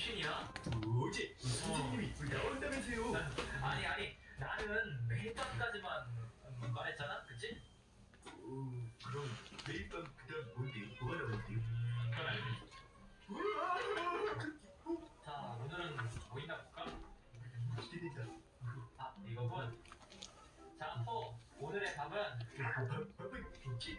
귀신이야? 어제 선생님이 나온다면서요. 아니 아니 나는 매일 밤까지만 음, 말했잖아 그치? 어, 그럼 매일 밤 그다음 뭔데? 음, 그건 알겠지 자 오늘은 뭐 있나 볼까? 기대된다. 아 이거군 자 포, 오늘의 밥은 밥밥은 케이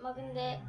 막 근데